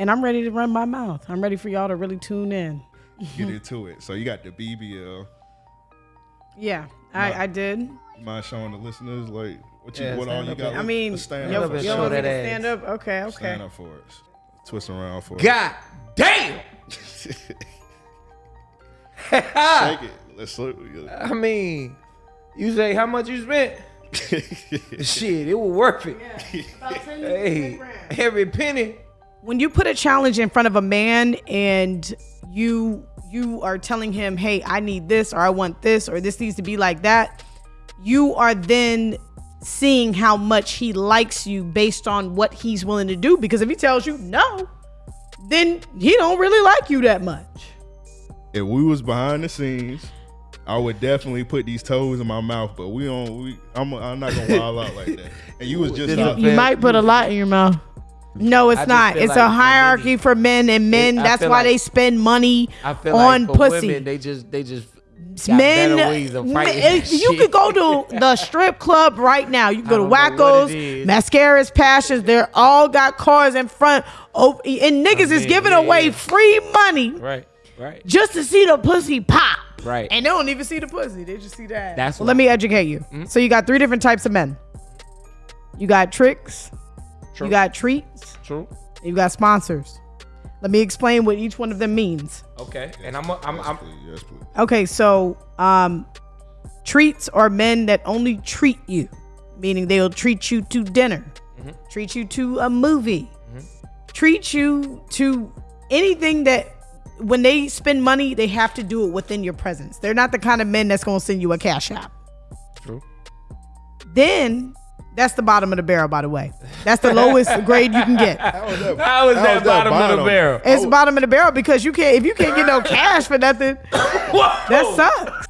and I'm ready to run my mouth. I'm ready for y'all to really tune in. Get into it. So you got the BBL. Yeah, I, I did. You mind showing the listeners like what you Yeah, what all you up got? bit. I mean, stand yo, up. bit, for yo, show want that to ass. stand up. Okay, okay. Stand up for us. Twist around for us. God damn. Shake it. Let's look. I mean, you say how much you spent? Shit, it was worth it. Hey, every penny. When you put a challenge in front of a man and you you are telling him hey i need this or i want this or this needs to be like that you are then seeing how much he likes you based on what he's willing to do because if he tells you no then he don't really like you that much if we was behind the scenes, I would definitely put these toes in my mouth. But we don't. We, I'm. I'm not gonna wild out like that. And you was just. This out- you might put a lot in your mouth no it's I not it's like a hierarchy for men and men I that's why like- they spend money I feel on like for pussy women, they just they just men, better ways of fighting. men- you could go to the strip club right now. You can go to I don't know what Wackos. Mascaras, Passions. They're all got cars in front. And niggas is mean, giving yeah, away yeah. free money right, right. just to see the pussy pop. Right. And they don't even see the pussy. They just see that. That's well, let me educate you. Mm-hmm. So you got three different types of men. You got tricks. True. You got treats. True. and You got sponsors. Let me explain what each one of them means. Okay. And I'm, a, I'm, yes, I'm please. Yes, please. Okay, so um, treats are men that only treat you, meaning they'll treat you to dinner, treat you to a movie, treat you to anything that when they spend money, they have to do it within your presence. They're not the kind of men that's going to send you a cash app. true. Then that's the bottom of the barrel, by the way. That's the lowest grade you can get. How was that? How is how that bottom, of the barrel? It's bottom of the barrel because you can't if you can't get no cash for nothing, that sucks.